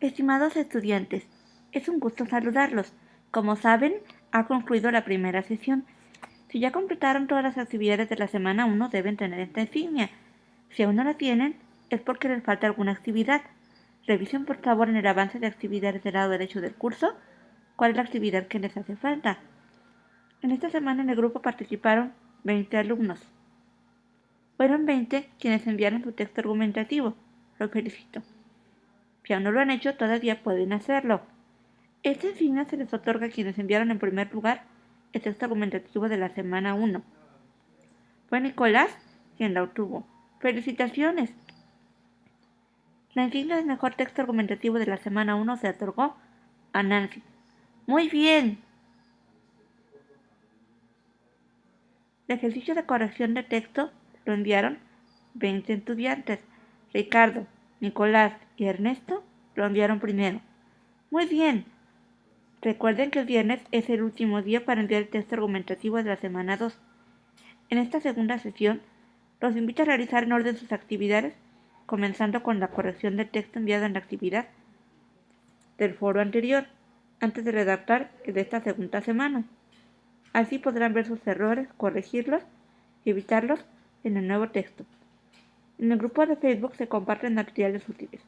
Estimados estudiantes, es un gusto saludarlos. Como saben, ha concluido la primera sesión. Si ya completaron todas las actividades de la semana 1, deben tener esta insignia. Si aún no la tienen, es porque les falta alguna actividad. Revisen por favor en el avance de actividades del lado derecho del curso cuál es la actividad que les hace falta. En esta semana en el grupo participaron 20 alumnos. Fueron 20 quienes enviaron su texto argumentativo. Los felicito. Si aún no lo han hecho, todavía pueden hacerlo. Esta insignia se les otorga a quienes enviaron en primer lugar el texto argumentativo de la semana 1. Fue Nicolás quien la obtuvo. ¡Felicitaciones! La insignia del mejor texto argumentativo de la semana 1 se otorgó a Nancy. ¡Muy bien! El ejercicio de corrección de texto lo enviaron 20 estudiantes. Ricardo, Nicolás y Ernesto lo enviaron primero. Muy bien. Recuerden que el viernes es el último día para enviar el texto argumentativo de la semana 2. En esta segunda sesión, los invito a realizar en orden sus actividades, comenzando con la corrección del texto enviado en la actividad del foro anterior, antes de redactar el de esta segunda semana. Así podrán ver sus errores, corregirlos y evitarlos en el nuevo texto. En el grupo de Facebook se comparten materiales útiles.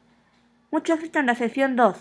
Mucho éxito en la sesión 2.